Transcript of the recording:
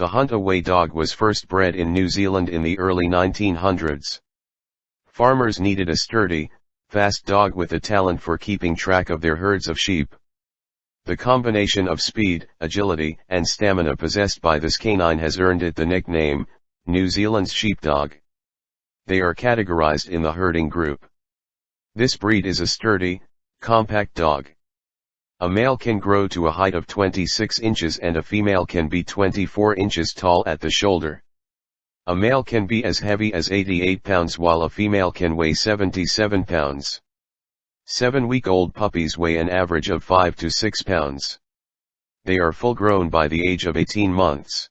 The Hunt-Away dog was first bred in New Zealand in the early 1900s. Farmers needed a sturdy, fast dog with a talent for keeping track of their herds of sheep. The combination of speed, agility, and stamina possessed by this canine has earned it the nickname, New Zealand's sheepdog. They are categorized in the herding group. This breed is a sturdy, compact dog. A male can grow to a height of 26 inches and a female can be 24 inches tall at the shoulder. A male can be as heavy as 88 pounds while a female can weigh 77 pounds. Seven-week-old puppies weigh an average of 5 to 6 pounds. They are full grown by the age of 18 months.